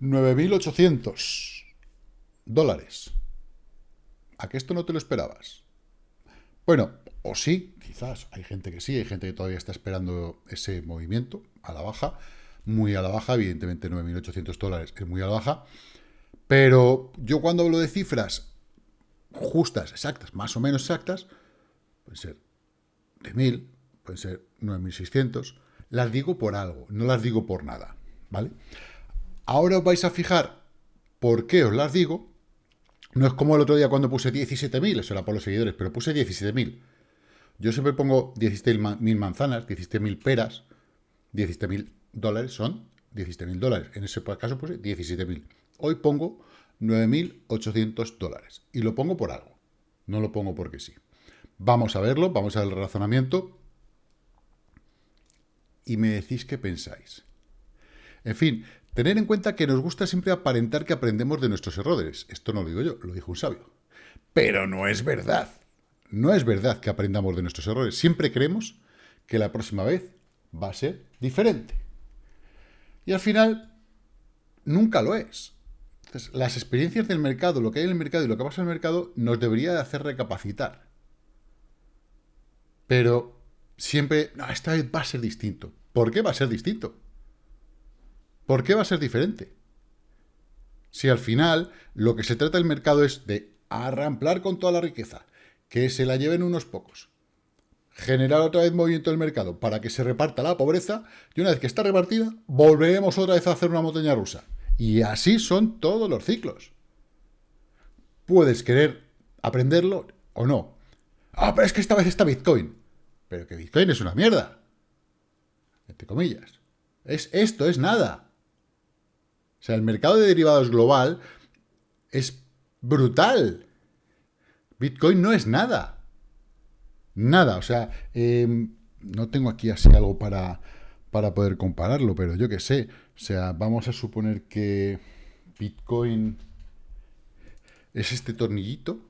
9.800 dólares. ¿A que esto no te lo esperabas? Bueno, o sí, quizás. Hay gente que sí, hay gente que todavía está esperando ese movimiento a la baja. Muy a la baja, evidentemente 9.800 dólares es muy a la baja. Pero yo cuando hablo de cifras justas, exactas, más o menos exactas, pueden ser de 1.000, pueden ser 9.600, las digo por algo, no las digo por nada, ¿vale? Ahora os vais a fijar por qué os las digo. No es como el otro día cuando puse 17.000, eso era por los seguidores, pero puse 17.000. Yo siempre pongo 17.000 manzanas, 17.000 peras, 17.000 dólares son 17.000 dólares. En ese caso puse 17.000. Hoy pongo 9.800 dólares. Y lo pongo por algo. No lo pongo porque sí. Vamos a verlo, vamos a ver el razonamiento. Y me decís qué pensáis. En fin, tener en cuenta que nos gusta siempre aparentar que aprendemos de nuestros errores. Esto no lo digo yo, lo dijo un sabio. Pero no es verdad. No es verdad que aprendamos de nuestros errores. Siempre creemos que la próxima vez va a ser diferente. Y al final, nunca lo es. Las experiencias del mercado, lo que hay en el mercado y lo que pasa en el mercado, nos debería de hacer recapacitar. Pero siempre, no, esta vez va a ser distinto. ¿Por qué va a ser distinto? ¿Por qué va a ser diferente? Si al final lo que se trata del mercado es de arramplar con toda la riqueza, que se la lleven unos pocos, generar otra vez movimiento del mercado para que se reparta la pobreza, y una vez que está repartida, volveremos otra vez a hacer una montaña rusa. Y así son todos los ciclos. Puedes querer aprenderlo o no. Ah, pero es que esta vez está Bitcoin. Pero que Bitcoin es una mierda. Entre comillas. Es, esto es nada. O sea, el mercado de derivados global es brutal. Bitcoin no es nada. Nada. O sea, em, no tengo aquí así algo para, para poder compararlo, pero yo qué sé. O sea, vamos a suponer que Bitcoin es este tornillito,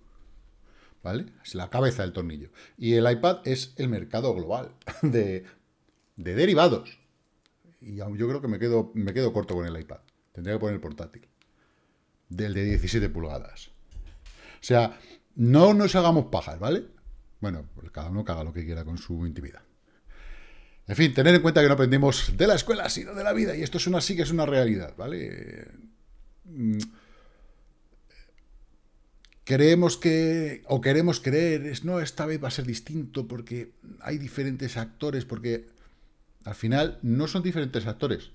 ¿vale? Es la cabeza del tornillo. Y el iPad es el mercado global de, derivados. Y yo creo que me quedo, me quedo corto con el iPad. Tendría que poner el portátil. Del de 17 pulgadas. O sea, no nos hagamos pajas, ¿vale? Bueno, pues cada uno haga lo que quiera con su intimidad. En fin, tener en cuenta que no aprendimos de la escuela, sino de la vida. Y esto es una, sí que es una realidad, ¿vale? Mm. Creemos que, o queremos creer, es, no, esta vez va a ser distinto porque hay diferentes actores, porque al final no son diferentes actores.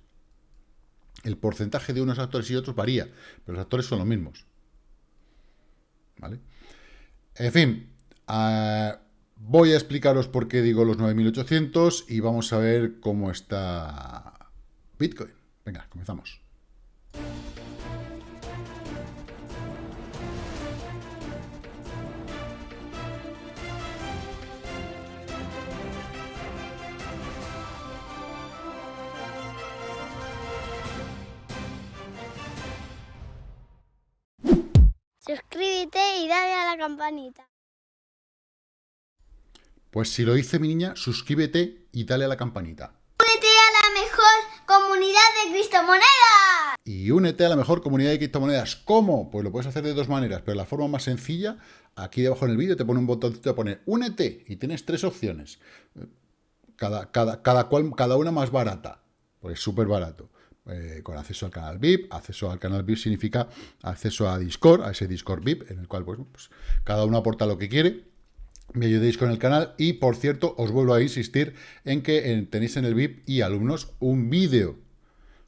El porcentaje de unos actores y otros varía, pero los actores son los mismos. ¿Vale? En fin, uh, Voy a explicaros por qué digo los 9.800 y vamos a ver cómo está Bitcoin. Venga, comenzamos. Suscríbete y dale a la campanita. Pues si lo dice mi niña, suscríbete y dale a la campanita. Únete a la mejor comunidad de criptomonedas. Y únete a la mejor comunidad de criptomonedas. ¿Cómo? Pues lo puedes hacer de dos maneras, pero la forma más sencilla, aquí debajo en el vídeo te pone un botoncito de poner únete y tienes tres opciones. Cada, cada, cada, cual, cada una más barata, pues súper barato. Eh, con acceso al canal VIP. Acceso al canal VIP significa acceso a Discord, a ese Discord VIP, en el cual pues, pues cada uno aporta lo que quiere me ayudéis con el canal y, por cierto, os vuelvo a insistir en que tenéis en el VIP y alumnos un vídeo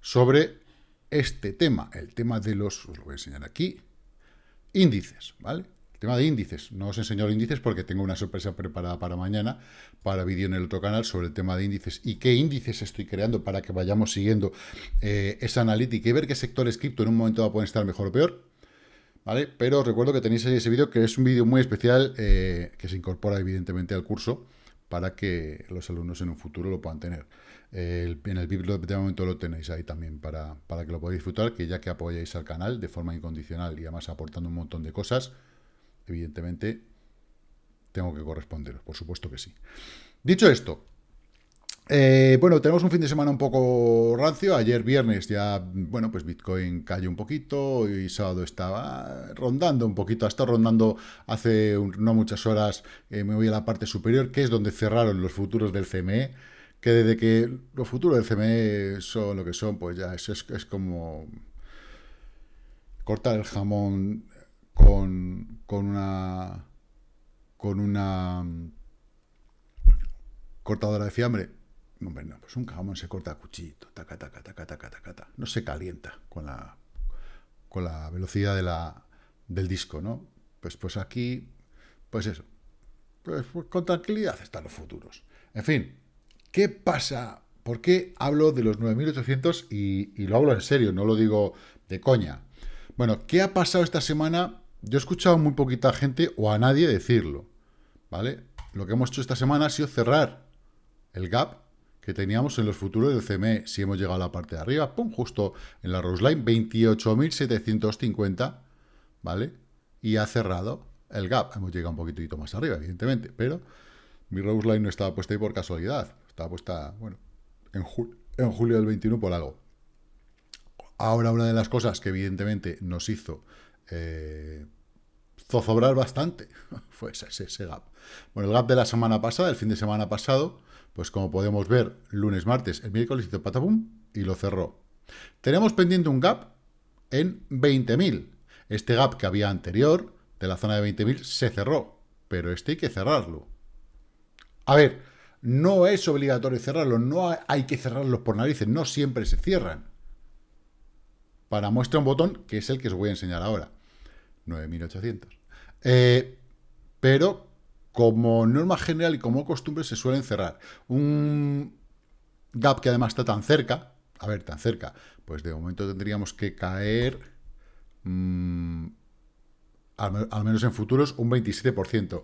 sobre este tema, el tema de los, os lo voy a enseñar aquí, índices, ¿vale? Tema de índices. No os enseño los índices porque tengo una sorpresa preparada para mañana, para vídeo en el otro canal sobre el tema de índices y qué índices estoy creando para que vayamos siguiendo eh, esa analítica y ver qué sectores cripto en un momento va a poder estar mejor o peor. ¿vale? Pero os recuerdo que tenéis ahí ese vídeo, que es un vídeo muy especial, eh, que se incorpora evidentemente al curso, para que los alumnos en un futuro lo puedan tener. en el vídeo de momento lo tenéis ahí también para, para, que lo podáis disfrutar, que ya que apoyáis al canal de forma incondicional y además aportando un montón de cosas, evidentemente tengo que corresponderos, por supuesto que sí. Dicho esto, Eh, bueno, tenemos un fin de semana un poco rancio. Ayer viernes ya, bueno, pues Bitcoin cayó un poquito y sábado estaba rondando un poquito. Ha estado rondando hace no muchas horas. Eh, me voy a la parte superior, que es donde cerraron los futuros del CME. Que desde que los futuros del CME son lo que son, pues ya es, es, como cortar el jamón con, con una con una cortadora de fiambre Hombre, no, pues un jamón se corta a taca, taca, taca, taca, taca. No se calienta con la, con la velocidad de la, del disco, ¿no? Pues, pues aquí, pues eso. Pues, pues con tranquilidad están los futuros. En fin, ¿qué pasa? ¿Por qué hablo de los 9.800 y, y lo hablo en serio, no lo digo de coña? Bueno, ¿qué ha pasado esta semana? Yo he escuchado muy poquita gente o a nadie decirlo, ¿vale? Lo que hemos hecho esta semana ha sido cerrar el gap que teníamos en los futuros del CME, si hemos llegado a la parte de arriba, pum, justo en la Rose Line, 28.750, ¿vale? Y ha cerrado el gap. Hemos llegado un poquitito más arriba, evidentemente, pero mi Rose Line no estaba puesta ahí por casualidad. Estaba puesta, bueno, en, julio del 21 por algo. Ahora una de las cosas que evidentemente nos hizo eh, zozobrar bastante fue ese, ese, gap. Bueno, el gap de la semana pasada, el fin de semana pasado, pues como podemos ver, lunes, martes, el miércoles hizo patapum y lo cerró. Tenemos pendiente un gap en 20.000. Este gap que había anterior, de la zona de 20.000, se cerró, pero este hay que cerrarlo. A ver, no es obligatorio cerrarlo, no hay que cerrarlos por narices, no siempre se cierran. Para muestra un botón, que es el que os voy a enseñar ahora. 9.800. Eh, pero como norma general y como costumbre se suelen cerrar. Un gap que además está tan cerca, a ver, tan cerca, pues de momento tendríamos que caer, mmm, al, menos en futuros, un 27%.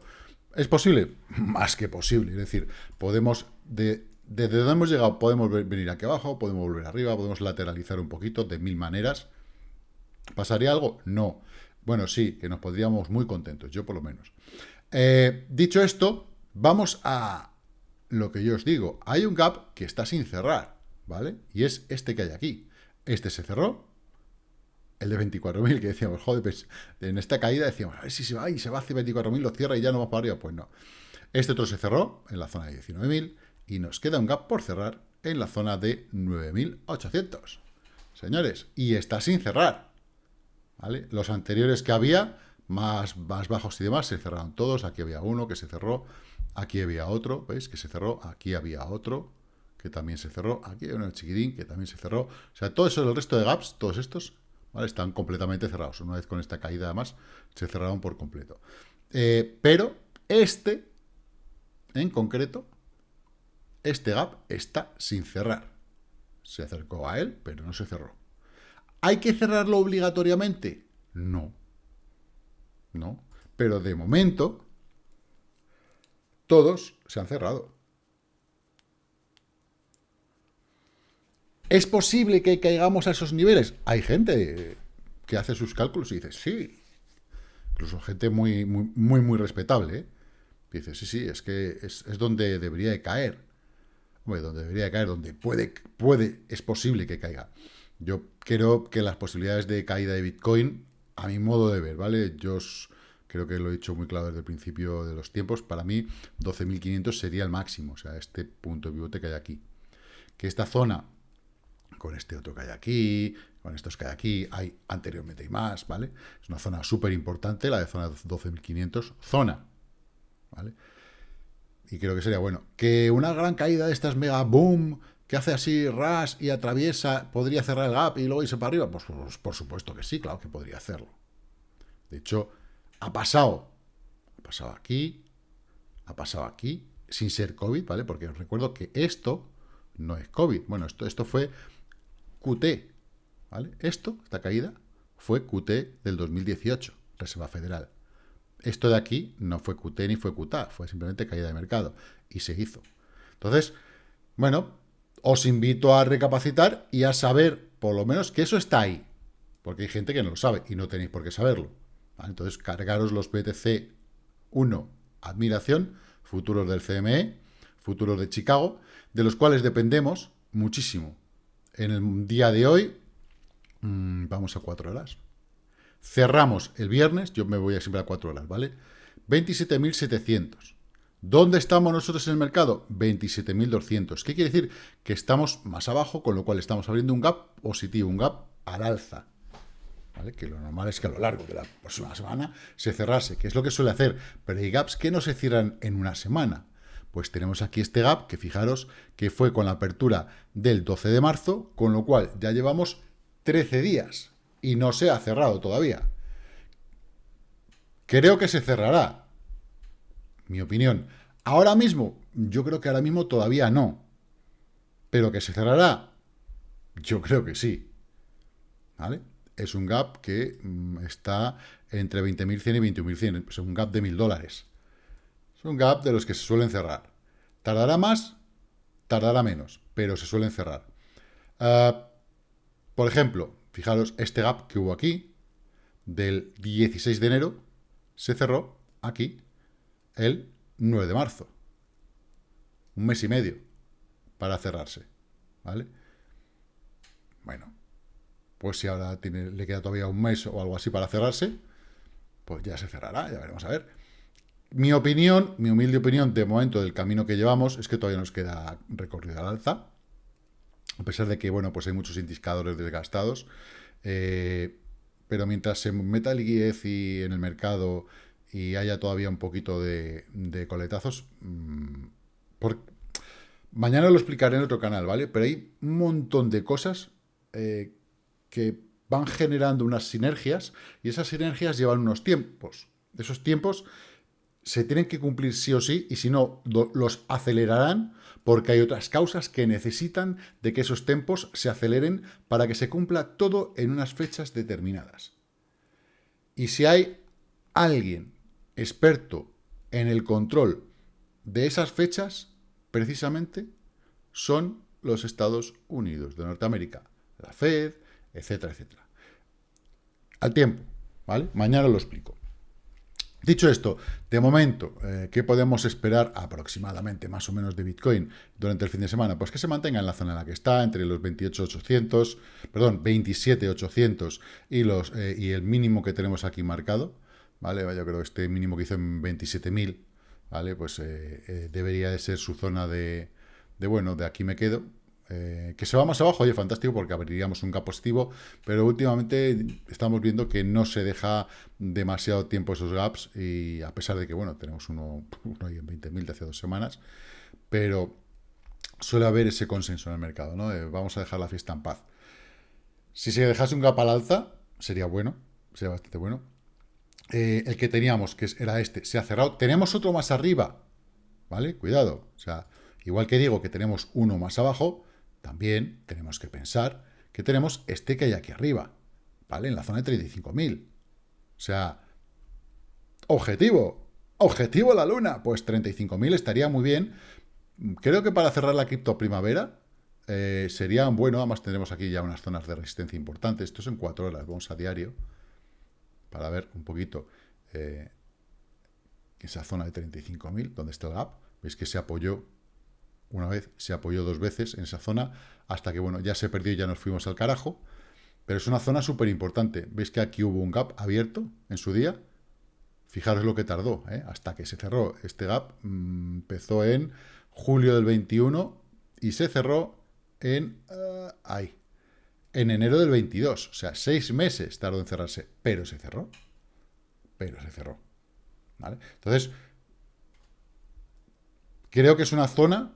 ¿Es posible? Más que posible. Es decir, podemos, de, desde donde hemos llegado, podemos venir aquí abajo, podemos volver arriba, podemos lateralizar un poquito de mil maneras. ¿Pasaría algo? No. Bueno, sí, que nos podríamos muy contentos, yo por lo menos. Eh, dicho esto, vamos a lo que yo os digo. Hay un gap que está sin cerrar, ¿vale? Y es este que hay aquí. Este se cerró, el de 24.000, que decíamos, joder, pues en esta caída decíamos, a ver si se va y se va hacia 24.000, lo cierra y ya no va para arriba. Pues no. Este otro se cerró en la zona de 19.000 y nos queda un gap por cerrar en la zona de 9.800. Señores, y está sin cerrar. Los anteriores que había más, más bajos y demás, se cerraron todos, aquí había uno que se cerró, aquí había otro, ¿veis? Que se cerró, aquí había otro, que también se cerró, aquí hay uno chiquitín que también se cerró, o sea, todo eso, el resto de gaps, todos estos, ¿vale? Están completamente cerrados, una vez con esta caída además, se cerraron por completo. Eh, pero este, en concreto, este gap está sin cerrar. Se acercó a él, pero no se cerró. ¿Hay que cerrarlo obligatoriamente? No. ¿no? Pero de momento, todos se han cerrado. ¿Es posible que caigamos a esos niveles? Hay gente que hace sus cálculos y dice, sí. Incluso gente muy, muy, muy, muy respetable. ¿eh? Dice, sí, sí, es que es, donde debería de caer. Bueno, donde debería de caer, donde puede, puede, es posible que caiga. Yo creo que las posibilidades de caída de Bitcoin a mi modo de ver, ¿vale? Yo creo que lo he dicho muy claro desde el principio de los tiempos, para mí 12.500 sería el máximo, o sea, este punto de pivote que hay aquí. Que esta zona, con este otro que hay aquí, con estos que hay aquí, hay anteriormente y más, ¿vale? Es una zona súper importante, la de zona 12.500, zona, ¿vale? Y creo que sería bueno. Que una gran caída de estas mega boom, que hace así ras y atraviesa, podría cerrar el gap y luego irse para arriba? Pues, pues, por supuesto que sí, claro que podría hacerlo. De hecho, ha pasado. Ha pasado aquí, ha pasado aquí, sin ser COVID, ¿vale? Porque os recuerdo que esto no es COVID. Bueno, esto, esto fue QT, ¿vale? Esto, esta caída, fue QT del 2018, Reserva Federal. Esto de aquí no fue QT ni fue QTA, fue simplemente caída de mercado. Y se hizo. Entonces, bueno, os invito a recapacitar y a saber, por lo menos, que eso está ahí. Porque hay gente que no lo sabe y no tenéis por qué saberlo. Entonces, cargaros los BTC 1, admiración, futuros del CME, futuros de Chicago, de los cuales dependemos muchísimo. En el día de hoy, mm, vamos a cuatro horas. Cerramos el viernes, yo me voy a siempre a cuatro horas, ¿vale? 27.700. ¿Dónde estamos nosotros en el mercado? 27.200. ¿Qué quiere decir? Que estamos más abajo, con lo cual estamos abriendo un gap positivo, un gap al alza. ¿Vale? Que lo normal es que a lo largo de la próxima semana se cerrase, que es lo que suele hacer. Pero hay gaps que no se cierran en una semana. Pues tenemos aquí este gap, que fijaros que fue con la apertura del 12 de marzo, con lo cual ya llevamos 13 días y no se ha cerrado todavía. Creo que se cerrará, mi opinión. Ahora mismo, yo creo que ahora mismo todavía no. Pero que se cerrará, yo creo que sí. ¿Vale? Es un gap que mm, está entre 20.100 y 21.100. Es un gap de 1.000 dólares. Es un gap de los que se suelen cerrar. ¿Tardará más? Tardará menos, pero se suelen cerrar. Ah, por ejemplo, fijaros, este gap que hubo aquí, del 16 de enero, se cerró aquí el 9 de marzo. Un mes y medio para cerrarse. ¿Vale? Bueno, pues si ahora tiene, le queda todavía un mes o algo así para cerrarse, pues ya se cerrará, ya veremos a ver. Mi opinión, mi humilde opinión de momento del camino que llevamos es que todavía nos queda recorrido al alza, a pesar de que, bueno, pues hay muchos indicadores desgastados, eh, pero mientras se meta el y en el mercado y haya todavía un poquito de, coletazos, mm, mañana lo explicaré en otro canal, ¿vale? Pero hay un montón de cosas eh, que van generando unas sinergias y esas sinergias llevan unos tiempos. Esos tiempos se tienen que cumplir sí o sí y si no, los acelerarán porque hay otras causas que necesitan de que esos tiempos se aceleren para que se cumpla todo en unas fechas determinadas. Y si hay alguien experto en el control de esas fechas, precisamente, son los Estados Unidos de Norteamérica, la Fed, etcétera, etcétera. Al tiempo, ¿vale? Mañana lo explico. Dicho esto, de momento, eh, ¿qué podemos esperar aproximadamente, más o menos, de Bitcoin durante el fin de semana? Pues que se mantenga en la zona en la que está, entre los 28.800, perdón, 27.800 y, eh, y el mínimo que tenemos aquí marcado, ¿vale? Yo creo que este mínimo que hizo en 27.000, ¿vale? Pues eh, debería de ser su zona de, de, bueno, de aquí me quedo, eh, que se va más abajo, oye, fantástico, porque abriríamos un gap positivo, pero últimamente estamos viendo que no se deja demasiado tiempo esos gaps, y a pesar de que, bueno, tenemos uno, ahí en 20.000 de hace dos semanas, pero suele haber ese consenso en el mercado, ¿no? vamos a dejar la fiesta en paz. Si se dejase un gap al alza, sería bueno, sería bastante bueno. Eh, el que teníamos, que era este, se ha cerrado. Tenemos otro más arriba, ¿vale? Cuidado. O sea, igual que digo que tenemos uno más abajo, también tenemos que pensar que tenemos este que hay aquí arriba, ¿vale? En la zona de 35.000. O sea, objetivo, objetivo la luna, pues 35.000 estaría muy bien. Creo que para cerrar la cripto primavera eh, sería bueno, además tendremos aquí ya unas zonas de resistencia importantes. Esto es en cuatro horas, vamos a diario para ver un poquito eh, esa zona de 35.000, donde está el gap. Veis que se apoyó una vez, se apoyó dos veces en esa zona, hasta que, bueno, ya se perdió y ya nos fuimos al carajo. Pero es una zona súper importante. ¿Veis que aquí hubo un gap abierto en su día? Fijaros lo que tardó, ¿eh? hasta que se cerró. Este gap mm, empezó en julio del 21 y se cerró en... Uh, ahí. En enero del 22. O sea, seis meses tardó en cerrarse. Pero se cerró. Pero se cerró. ¿Vale? Entonces, creo que es una zona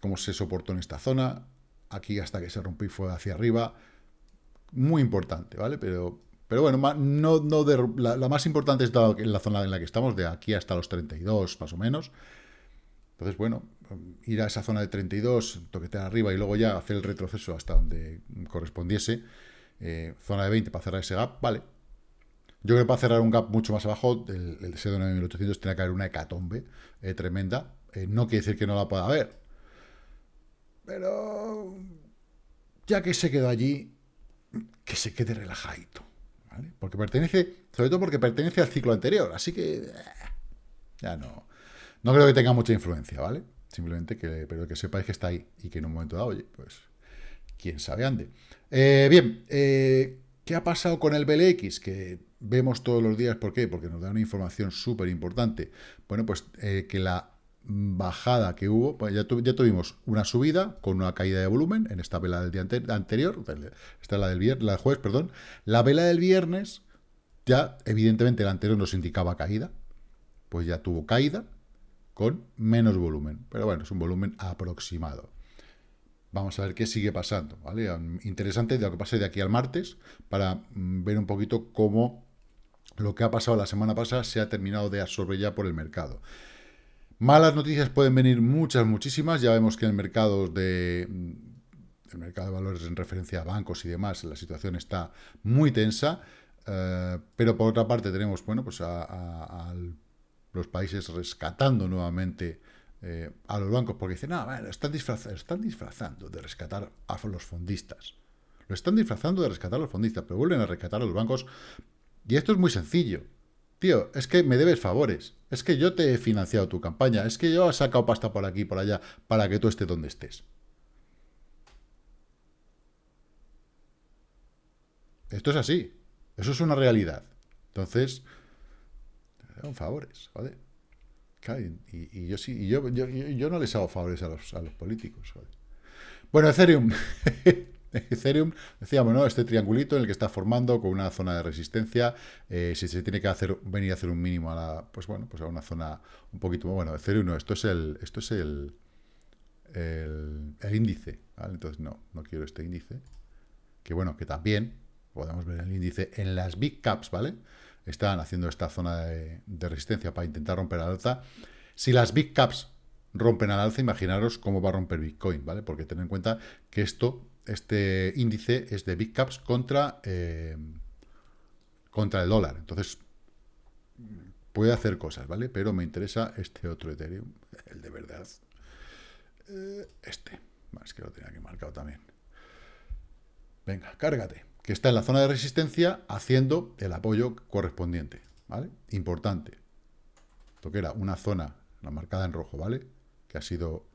cómo se soportó en esta zona, aquí hasta que se rompió y fue hacia arriba, muy importante, ¿vale? Pero, pero bueno, no, no la, más importante es la zona en la que estamos, de aquí hasta los 32, más o menos. Entonces, bueno, ir a esa zona de 32, toquetear arriba y luego ya hacer el retroceso hasta donde correspondiese, eh, zona de 20 para cerrar ese gap, vale. Yo creo que para cerrar un gap mucho más abajo, el, el de 9800 tiene que haber una hecatombe eh, tremenda. Eh, no quiere decir que no la pueda haber, pero ya que se quedó allí, que se quede relajadito. ¿vale? Porque pertenece, sobre todo porque pertenece al ciclo anterior. Así que ya no, no creo que tenga mucha influencia, ¿vale? Simplemente que, pero que sepáis que está ahí y que en un momento dado, oye, pues, quién sabe ande. Eh, bien, eh, ¿qué ha pasado con el BLX? Que vemos todos los días, ¿por qué? Porque nos da una información súper importante. Bueno, pues eh, que la bajada que hubo, pues ya, ya, tuvimos una subida con una caída de volumen en esta vela del día anterior, esta es la del, viernes, la del jueves, perdón. La vela del viernes, ya evidentemente la anterior nos indicaba caída, pues ya tuvo caída con menos volumen, pero bueno, es un volumen aproximado. Vamos a ver qué sigue pasando, ¿vale? Interesante lo que pase de aquí al martes para mm, ver un poquito cómo lo que ha pasado la semana pasada se ha terminado de absorber ya por el mercado. Malas noticias pueden venir muchas, muchísimas. Ya vemos que en el mercado de, mm, el mercado de valores en referencia a bancos y demás, la situación está muy tensa. Eh, pero por otra parte tenemos, bueno, pues a, los países rescatando nuevamente eh, a los bancos, porque dicen, no, bueno, están, están disfrazando de rescatar a los fondistas. Lo están disfrazando de rescatar a los fondistas, pero vuelven a rescatar a los bancos. Y esto es muy sencillo. Tío, es que me debes favores. Es que yo te he financiado tu campaña. Es que yo he sacado pasta por aquí y por allá para que tú estés donde estés. Esto es así. Eso es una realidad. Entonces, te favores, joder. Y, yo sí, y yo, yo, no les hago favores a los, a los políticos. Joder. Bueno, Ethereum. Ethereum, decíamos, ¿no? Este triangulito en el que está formando con una zona de resistencia, eh, si se tiene que hacer, venir a hacer un mínimo a la, pues bueno, pues a una zona un poquito, bueno, Ethereum no, esto es el, esto es el, el, índice, Entonces no, no quiero este índice, que bueno, que también podemos ver el índice en las big caps, ¿vale? Están haciendo esta zona de, resistencia para intentar romper al alza. Si las big caps rompen al alza, imaginaros cómo va a romper Bitcoin, ¿vale? Porque ten en cuenta que esto este índice es de Big Caps contra, eh, contra el dólar. Entonces, puede hacer cosas, ¿vale? Pero me interesa este otro Ethereum, el de verdad. Eh, este, más que lo tenía aquí marcado también. Venga, cárgate. Que está en la zona de resistencia haciendo el apoyo correspondiente, ¿vale? Importante. Esto que era una zona, la marcada en rojo, ¿vale? Que ha sido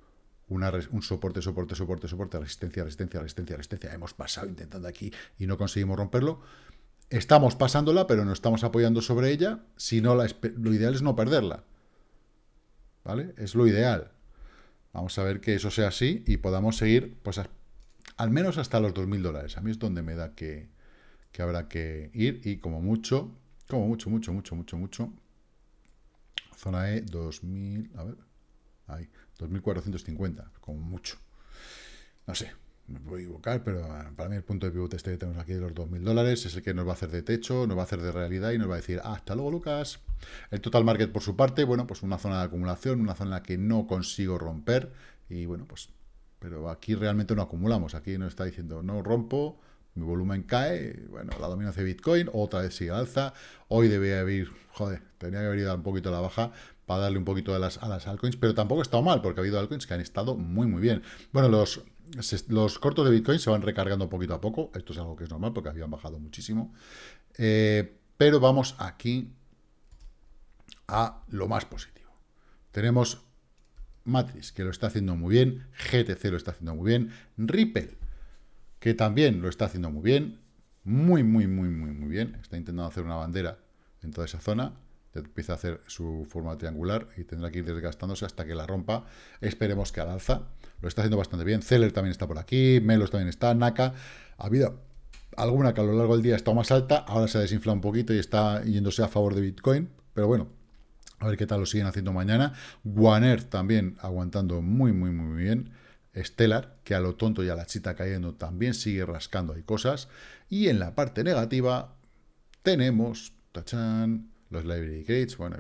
un soporte, soporte, soporte, soporte, resistencia, resistencia, resistencia, resistencia. Hemos pasado intentando aquí y no conseguimos romperlo. Estamos pasándola, pero no estamos apoyando sobre ella. Si no, lo ideal es no perderla. ¿Vale? Es lo ideal. Vamos a ver que eso sea así y podamos seguir, pues, al menos hasta los 2.000 dólares. A mí es donde me da que, que habrá que ir y como mucho, como mucho, mucho, mucho, mucho, mucho. Zona E, 2.000, a ver, ahí. 2.450, como mucho. No sé, me puedo equivocar, pero eh, para mí el punto de pivote este que tenemos aquí de los 2.000 dólares es el que nos va a hacer de techo, nos va a hacer de realidad y nos va a decir, ah, hasta luego Lucas. El total market por su parte, bueno, pues una zona de acumulación, una zona que no consigo romper y bueno, pues, pero aquí realmente no acumulamos, aquí nos está diciendo, no rompo, mi volumen cae, bueno, la dominancia de Bitcoin, otra vez sigue alza, hoy debe haber, joder, tenía que haber ido un poquito la baja, para darle un poquito a las, a las altcoins, pero tampoco ha estado mal, porque ha habido altcoins que han estado muy, muy bien. Bueno, los, los cortos de Bitcoin se van recargando poquito a poco, esto es algo que es normal, porque habían bajado muchísimo, eh, pero vamos aquí a lo más positivo. Tenemos Matrix, que lo está haciendo muy bien, GTC lo está haciendo muy bien, Ripple, que también lo está haciendo muy bien, muy, muy, muy, muy, muy bien, está intentando hacer una bandera en toda esa zona, empieza a hacer su forma triangular y tendrá que ir desgastándose hasta que la rompa. Esperemos que al alza. Lo está haciendo bastante bien. Zeller también está por aquí, Melos también está, Naka. Ha habido alguna que a lo largo del día ha estado más alta, ahora se ha desinflado un poquito y está yéndose a favor de Bitcoin, pero bueno, a ver qué tal lo siguen haciendo mañana. Guaner también aguantando muy, muy, muy bien. Stellar, que a lo tonto y a la chita cayendo también sigue rascando hay cosas. Y en la parte negativa tenemos, tachan, los library gates, bueno,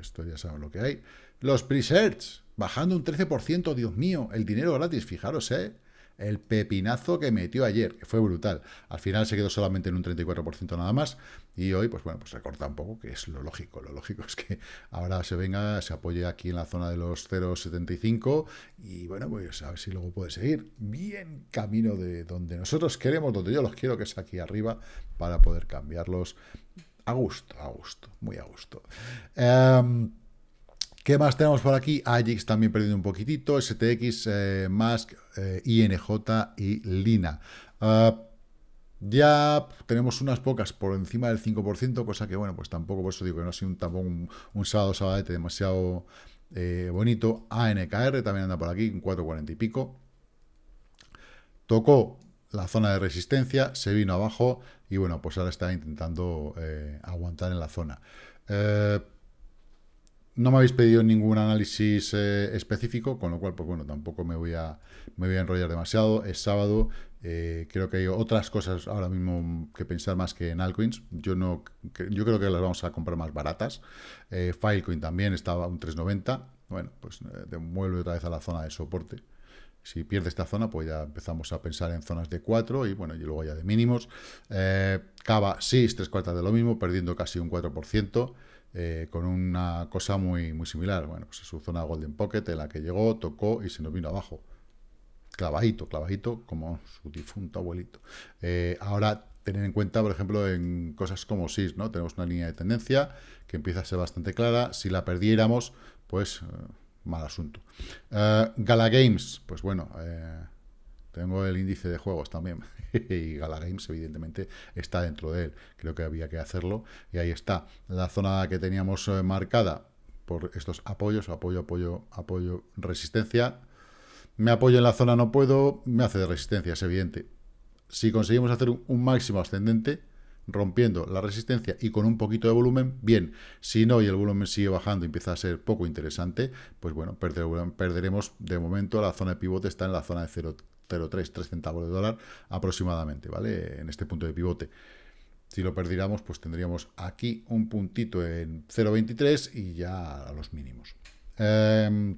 esto, ya saben lo que hay. Los presets, bajando un 13%, Dios mío, el dinero gratis, fijaros, ¿eh? El pepinazo que metió ayer, que fue brutal. Al final se quedó solamente en un 34% nada más. Y hoy, pues bueno, pues recorta un poco, que es lo lógico. Lo lógico es que ahora se venga, se apoye aquí en la zona de los 0,75 y bueno, pues a ver si luego puede seguir bien camino de donde nosotros queremos, donde yo los quiero, que es aquí arriba, para poder cambiarlos a gusto, a gusto, muy a gusto. Em, ¿Qué más tenemos por aquí? AJIX también perdiendo un poquitito, STX, eh, Mask, eh, INJ y Lina. Ah, ya tenemos unas pocas por encima del 5%, cosa que, bueno, pues tampoco, por eso digo que no ha sido un, tampoco un, sábado sabadete demasiado eh, bonito. ANKR también anda por aquí, un 4,40 y pico. Tocó la zona de resistencia, se vino abajo y, bueno, pues ahora está intentando aguantar en la zona. No me habéis pedido ningún análisis eh, específico, con lo cual, pues bueno, tampoco me voy a, me voy a enrollar demasiado. Es sábado, eh, creo que hay otras cosas ahora mismo que pensar más que en altcoins. Yo, no, yo creo que las vamos a comprar más baratas. Eh, Filecoin también estaba a un 3.90. Bueno, pues vuelve otra vez a la zona de soporte. Si pierde esta zona, pues ya empezamos a pensar en zonas de 4 y bueno, y luego ya de mínimos. Cava, sí, tres cuartas de lo mismo, perdiendo casi un 4%. Eh, con una cosa muy, muy similar. Bueno, pues es su zona Golden Pocket en la que llegó, tocó y se nos vino abajo. Clavadito, clavadito, como su difunto abuelito. Eh, ahora, tener en cuenta, por ejemplo, en cosas como SIS, ¿no? Tenemos una línea de tendencia que empieza a ser bastante clara. Si la perdiéramos, pues eh, mal asunto. Gala Games, pues bueno, tengo el índice de juegos también. y Gala Games, evidentemente, está dentro de él. Creo que había que hacerlo. Y ahí está. La zona que teníamos eh, marcada por estos apoyos, apoyo, apoyo, apoyo, resistencia. Me apoyo en la zona, no puedo, me hace de resistencia, es evidente. Si conseguimos hacer un máximo ascendente, rompiendo la resistencia y con un poquito de volumen, bien. Si no y el volumen sigue bajando y empieza a ser poco interesante, pues bueno, perderemos de momento la zona de pivote, está en la zona de 0 0,3, 3 centavos de dólar aproximadamente, ¿vale? En este punto de pivote. Si lo perdiéramos, pues tendríamos aquí un puntito en 0,23 y ya a los mínimos. Em,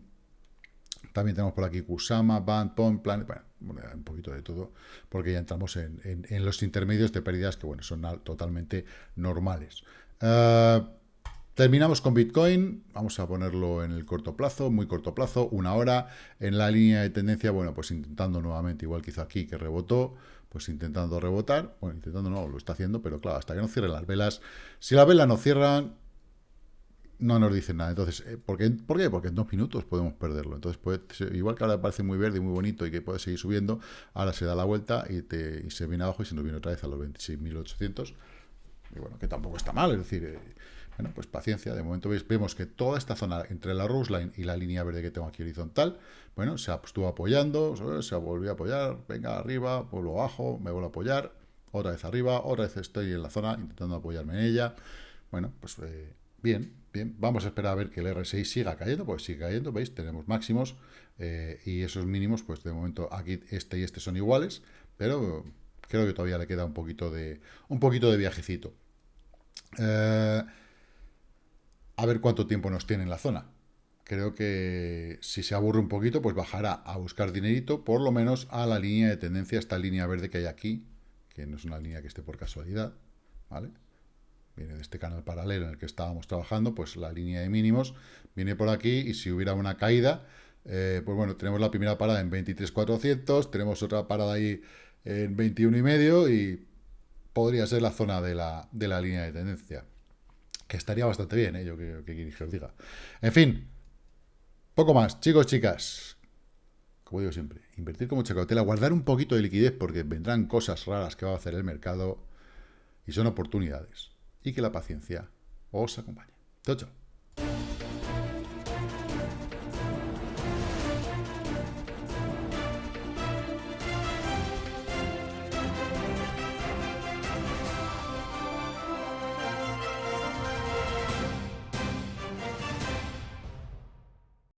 también tenemos por aquí Kusama, Band, Point, Planet, bueno, un poquito de todo, porque ya entramos en, los intermedios de pérdidas que, bueno, son totalmente normales. Eh, Terminamos con Bitcoin, vamos a ponerlo en el corto plazo, muy corto plazo, una hora. En la línea de tendencia, bueno, pues intentando nuevamente, igual que hizo aquí, que rebotó, pues intentando rebotar. Bueno, intentando no, lo está haciendo, pero claro, hasta que no cierren las velas. Si las velas no cierran, no nos dicen nada. Entonces, eh, ¿por qué? ¿por qué? Porque en dos minutos podemos perderlo. Entonces, igual que ahora parece muy verde y muy bonito y que puede seguir subiendo, ahora se da la vuelta y, te, y se viene abajo y se nos viene otra vez a los 26.800. Y bueno, que tampoco está mal, es decir... Eh, bueno, pues paciencia. De momento vemos que toda esta zona entre la Rose Line y la línea verde que tengo aquí horizontal, bueno, se estuvo apoyando, se volvió a apoyar, venga arriba, vuelvo abajo, me vuelvo a apoyar, otra vez arriba, otra vez estoy en la zona intentando apoyarme en ella. Bueno, pues eh, bien, bien. Vamos a esperar a ver que el R6 siga cayendo, pues sigue cayendo, ¿veis? Tenemos máximos eh, y esos mínimos, pues de momento aquí este y este son iguales, pero creo que todavía le queda un poquito de, un poquito de viajecito. Eh, a ver cuánto tiempo nos tiene en la zona. Creo que si se aburre un poquito, pues bajará a buscar dinerito, por lo menos a la línea de tendencia, esta línea verde que hay aquí, que no es una línea que esté por casualidad, ¿vale? Viene de este canal paralelo en el que estábamos trabajando, pues la línea de mínimos viene por aquí y si hubiera una caída, eh, pues bueno, tenemos la primera parada en 23.400, tenemos otra parada ahí en 21.5 y podría ser la zona de la, de la línea de tendencia que estaría bastante bien, ¿eh? yo que, que, os diga. En fin, poco más, chicos, chicas. Como digo siempre, invertir con mucha cautela, guardar un poquito de liquidez porque vendrán cosas raras que va a hacer el mercado y son oportunidades. Y que la paciencia os acompañe. Chao, chao.